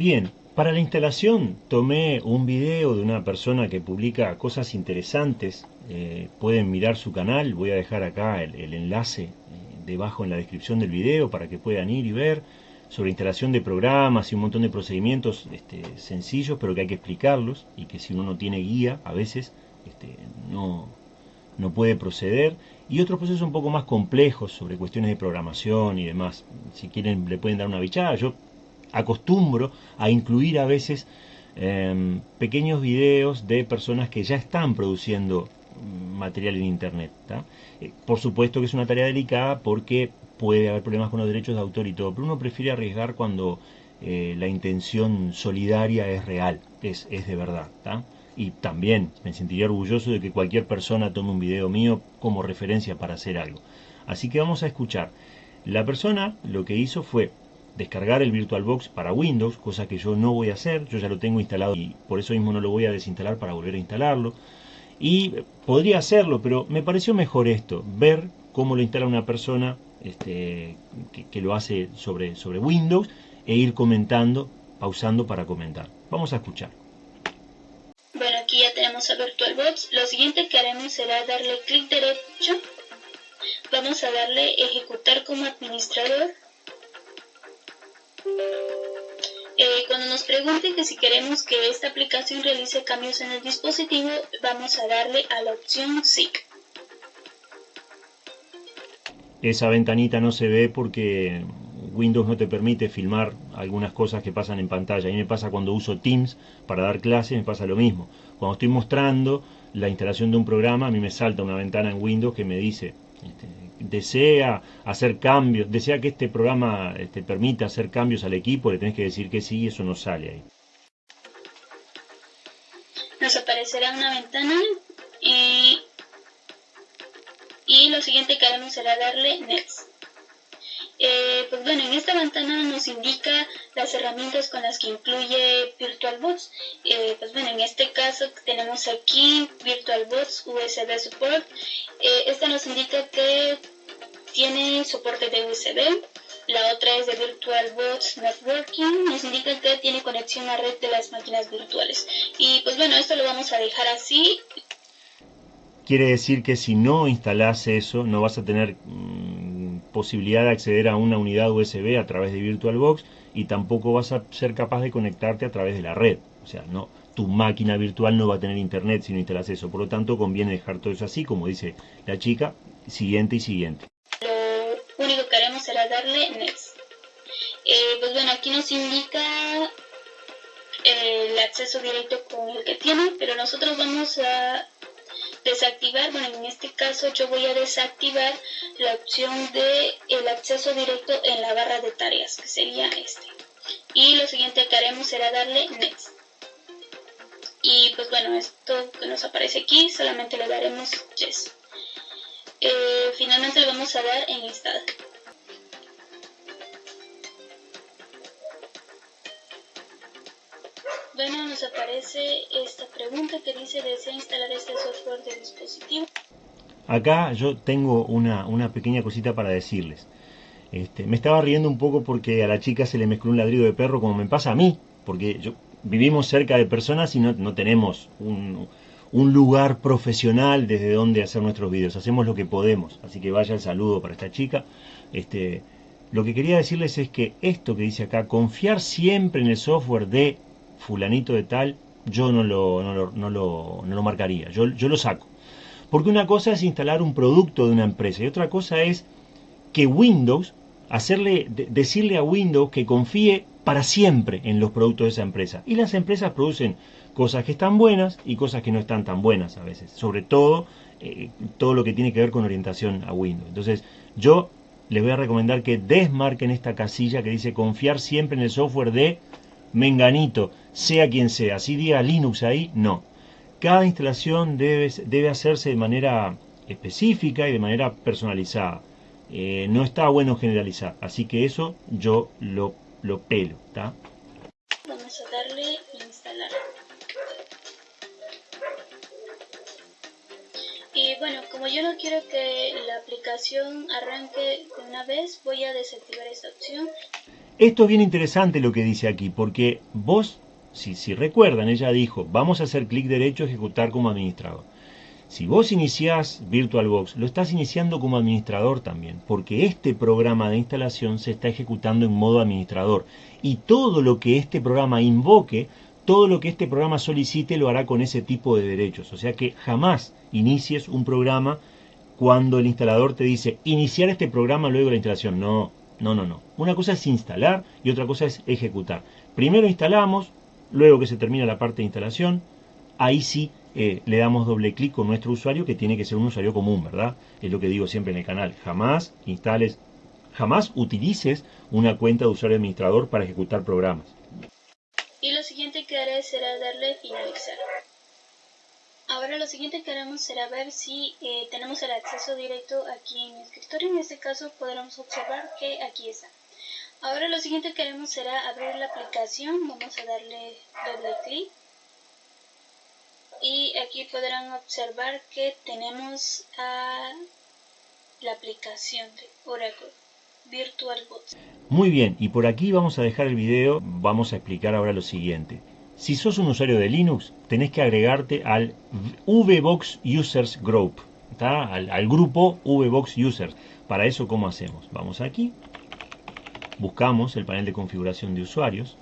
Bien, para la instalación tomé un video de una persona que publica cosas interesantes. Eh, pueden mirar su canal, voy a dejar acá el, enlace eh, debajo en la descripción del video para que puedan ir y ver sobre instalación de programas y un montón de procedimientos este, sencillos pero que hay que explicarlos y que si uno no tiene guía a veces este, no, puede proceder y otros procesos un poco más complejos sobre cuestiones de programación y demás. Si quieren le pueden dar una bichada. Acostumbro a incluir a veces em, pequeños videos de personas que ya están produciendo material en internet. Eh, por supuesto que es una tarea delicada porque puede haber problemas con los derechos de autor y todo, pero uno prefiere arriesgar cuando eh, la intención solidaria es real, es, es de verdad. Y también me sentiría orgulloso de que cualquier persona tome un video mío como referencia para hacer algo. Así que vamos a escuchar. La persona lo que hizo fue descargar el VirtualBox para Windows, cosa que yo no voy a hacer, yo ya lo tengo instalado y por eso mismo no lo voy a desinstalar para volver a instalarlo. Y podría hacerlo, pero me pareció mejor esto, ver cómo lo instala una persona este, que, lo hace sobre, sobre Windows e ir comentando, pausando para comentar. Vamos a escuchar. Bueno, aquí ya tenemos a VirtualBox. Lo siguiente que haremos será darle clic derecho. Vamos a darle ejecutar como administrador eh, cuando nos pregunten que si queremos que esta aplicación realice cambios en el dispositivo, vamos a darle a la opción sí. Esa ventanita no se ve porque Windows no te permite filmar algunas cosas que pasan en pantalla. A mí me pasa cuando uso Teams para dar clases, me pasa lo mismo. Cuando estoy mostrando la instalación de un programa, a mí me salta una ventana en Windows que me dice este, desea hacer cambios, desea que este programa te este, permita hacer cambios al equipo, le tenés que decir que sí y eso no sale ahí. Nos aparecerá una ventana y, y lo siguiente que haremos será darle Next. Eh, pues bueno, en esta ventana nos indica las herramientas con las que incluye VirtualBox. Eh, pues bueno, en este caso tenemos aquí VirtualBox USB Support. Eh, esta nos indica que tiene soporte de USB. La otra es de VirtualBox Networking. Nos indica que tiene conexión a red de las máquinas virtuales. Y pues bueno, esto lo vamos a dejar así. Quiere decir que si no instalas eso, no vas a tener mm, posibilidad de acceder a una unidad USB a través de VirtualBox y tampoco vas a ser capaz de conectarte a través de la red. O sea, no, tu máquina virtual no va a tener internet si no instalas eso. Por lo tanto, conviene dejar todo eso así, como dice la chica, siguiente y siguiente. Lo único que haremos será darle Next. Eh, pues bueno, aquí nos indica el acceso directo con el que tiene, pero nosotros vamos a desactivar, bueno en este caso yo voy a desactivar la opción de el acceso directo en la barra de tareas que sería este. Y lo siguiente que haremos será darle next. Y pues bueno esto que nos aparece aquí solamente le daremos yes. Eh, finalmente le vamos a dar en install bueno, nos aparece esta pregunta que dice, ¿desea instalar este software de dispositivo? Acá yo tengo una, una pequeña cosita para decirles. Este, me estaba riendo un poco porque a la chica se le mezcló un ladrido de perro como me pasa a mí, porque yo, vivimos cerca de personas y no, no tenemos un, un, lugar profesional desde donde hacer nuestros vídeos, hacemos lo que podemos, así que vaya el saludo para esta chica. Este, lo que quería decirles es que esto que dice acá, confiar siempre en el software de fulanito de tal, yo no lo, no lo, no lo, no lo marcaría, yo, yo lo saco. Porque una cosa es instalar un producto de una empresa y otra cosa es que Windows, hacerle, decirle a Windows que confíe para siempre en los productos de esa empresa. Y las empresas producen cosas que están buenas y cosas que no están tan buenas a veces. Sobre todo, eh, todo lo que tiene que ver con orientación a Windows. Entonces, yo les voy a recomendar que desmarquen esta casilla que dice confiar siempre en el software de menganito, sea quien sea, si diga Linux ahí, no. Cada instalación debe, debe hacerse de manera específica y de manera personalizada. Eh, no está bueno generalizar, así que eso yo lo, lo pelo, darle como yo no quiero que la aplicación arranque de una vez, voy a desactivar esta opción Esto es bien interesante lo que dice aquí, porque vos, si, si recuerdan, ella dijo, vamos a hacer clic derecho, ejecutar como administrador. Si vos iniciás VirtualBox, lo estás iniciando como administrador también, porque este programa de instalación se está ejecutando en modo administrador. Y todo lo que este programa invoque, todo lo que este programa solicite, lo hará con ese tipo de derechos. O sea que jamás inicies un programa cuando el instalador te dice iniciar este programa luego de la instalación. No, no, no, no. Una cosa es instalar y otra cosa es ejecutar. Primero instalamos, luego que se termina la parte de instalación, ahí sí eh, le damos doble clic con nuestro usuario que tiene que ser un usuario común, ¿verdad? Es lo que digo siempre en el canal. Jamás instales, jamás utilices una cuenta de usuario administrador para ejecutar programas. Que haré será darle finalizar. Ahora lo siguiente que haremos será ver si eh, tenemos el acceso directo aquí en el escritorio. En este caso podremos observar que aquí está. Ahora lo siguiente que haremos será abrir la aplicación. Vamos a darle doble clic y aquí podrán observar que tenemos a la aplicación de Oracle VirtualBox. Muy bien, y por aquí vamos a dejar el video, vamos a explicar ahora lo siguiente. Si sos un usuario de Linux, tenés que agregarte al VBox Users Group, al, grupo VBox Users. Para eso, ¿cómo hacemos? Vamos aquí, buscamos el panel de configuración de usuarios,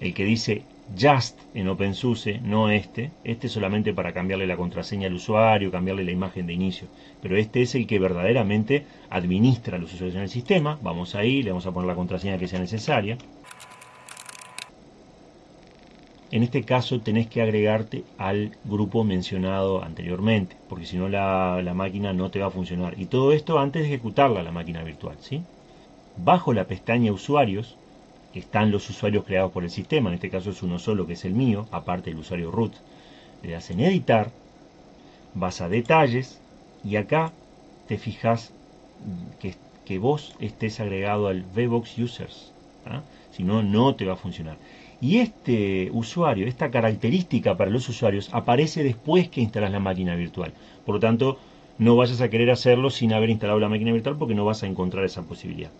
el que dice Just en OpenSUSE, no este. Este es solamente para cambiarle la contraseña al usuario, cambiarle la imagen de inicio. Pero este es el que verdaderamente administra los usuarios en el sistema. Vamos ahí, le vamos a poner la contraseña que sea necesaria. En este caso tenés que agregarte al grupo mencionado anteriormente, porque si no la, máquina no te va a funcionar. Y todo esto antes de ejecutarla la máquina virtual. ¿sí? Bajo la pestaña Usuarios están los usuarios creados por el sistema, en este caso es uno solo que es el mío, aparte del usuario root. Le das en editar, vas a detalles y acá te fijas que, que vos estés agregado al VBox Users. ¿ah? Si no, no te va a funcionar. Y este usuario, esta característica para los usuarios aparece después que instalas la máquina virtual. Por lo tanto, no vayas a querer hacerlo sin haber instalado la máquina virtual porque no vas a encontrar esa posibilidad.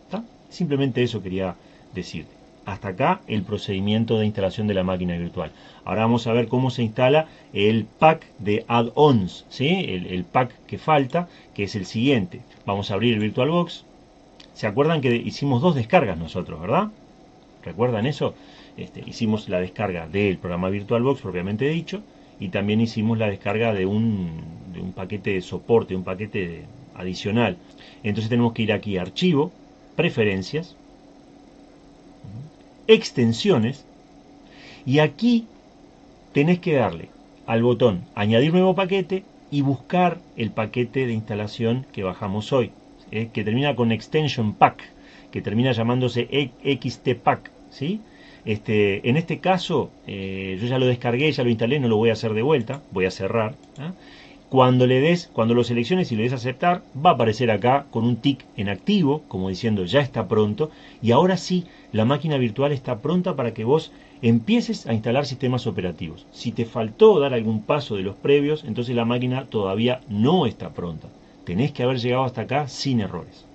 Simplemente eso quería decirte. Hasta acá el procedimiento de instalación de la máquina virtual. Ahora vamos a ver cómo se instala el pack de add-ons, ¿sí? el, pack que falta, que es el siguiente. Vamos a abrir el VirtualBox. ¿Se acuerdan que hicimos dos descargas nosotros, verdad? ¿Recuerdan eso? Este, hicimos la descarga del programa VirtualBox propiamente dicho y también hicimos la descarga de un, paquete de soporte, un paquete adicional. Entonces tenemos que ir aquí a Archivo, Preferencias, extensiones y aquí tenés que darle al botón añadir nuevo paquete y buscar el paquete de instalación que bajamos hoy, que termina con extension pack, que termina llamándose xtpack, ¿sí? Este, en este caso, eh, yo ya lo descargué, ya lo instalé, no lo voy a hacer de vuelta, voy a cerrar. ¿ah? Cuando le des, cuando lo selecciones y le des aceptar, va a aparecer acá con un tick en activo, como diciendo ya está pronto, y ahora sí, la máquina virtual está pronta para que vos empieces a instalar sistemas operativos. Si te faltó dar algún paso de los previos, entonces la máquina todavía no está pronta. Tenés que haber llegado hasta acá sin errores.